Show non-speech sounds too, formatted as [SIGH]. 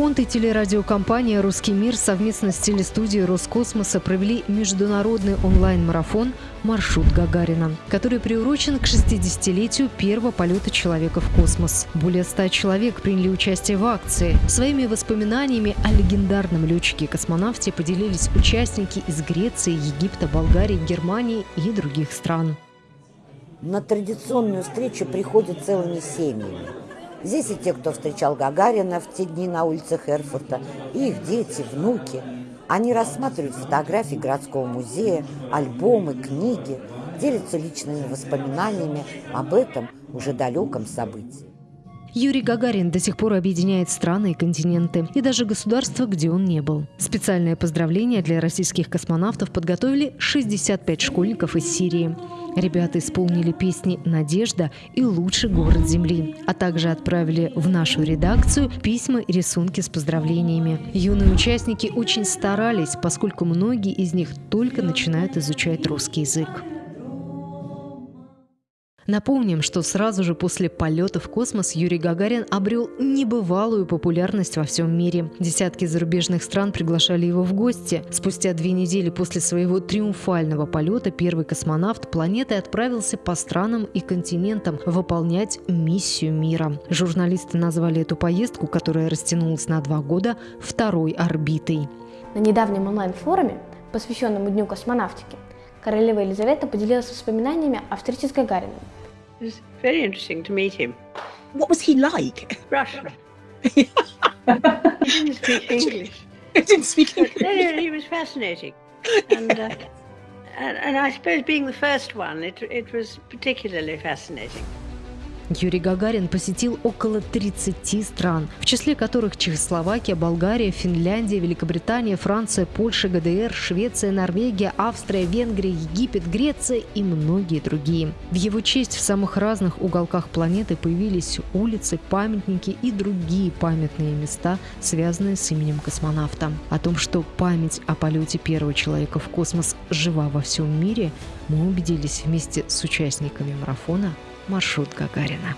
Фонд и телерадиокомпания «Русский мир» совместно с телестудией Роскосмоса провели международный онлайн-марафон «Маршрут Гагарина», который приурочен к 60-летию первого полета человека в космос. Более 100 человек приняли участие в акции. Своими воспоминаниями о легендарном летчике-космонавте поделились участники из Греции, Египта, Болгарии, Германии и других стран. На традиционную встречу приходят целыми семьями. Здесь и те, кто встречал Гагарина в те дни на улицах Эрфурта, и их дети, внуки. Они рассматривают фотографии городского музея, альбомы, книги, делятся личными воспоминаниями об этом уже далеком событии. Юрий Гагарин до сих пор объединяет страны и континенты, и даже государства, где он не был. Специальное поздравление для российских космонавтов подготовили 65 школьников из Сирии. Ребята исполнили песни «Надежда» и «Лучший город Земли», а также отправили в нашу редакцию письма и рисунки с поздравлениями. Юные участники очень старались, поскольку многие из них только начинают изучать русский язык. Напомним, что сразу же после полета в космос Юрий Гагарин обрел небывалую популярность во всем мире. Десятки зарубежных стран приглашали его в гости. Спустя две недели после своего триумфального полета первый космонавт планеты отправился по странам и континентам выполнять миссию мира. Журналисты назвали эту поездку, которая растянулась на два года, второй орбитой. На недавнем онлайн-форуме, посвященном Дню космонавтики, королева Елизавета поделилась воспоминаниями о встрече с Гагарином. It was very interesting to meet him. What was he like? Russian. [LAUGHS] he didn't speak English. [LAUGHS] He didn't speak English. No, no, he was fascinating. And, uh, [LAUGHS] and, and I suppose being the first one, it, it was particularly fascinating. Юрий Гагарин посетил около 30 стран, в числе которых Чехословакия, Болгария, Финляндия, Великобритания, Франция, Польша, ГДР, Швеция, Норвегия, Австрия, Венгрия, Египет, Греция и многие другие. В его честь в самых разных уголках планеты появились улицы, памятники и другие памятные места, связанные с именем космонавта. О том, что память о полете первого человека в космос жива во всем мире, мы убедились вместе с участниками марафона маршрут Гагарина.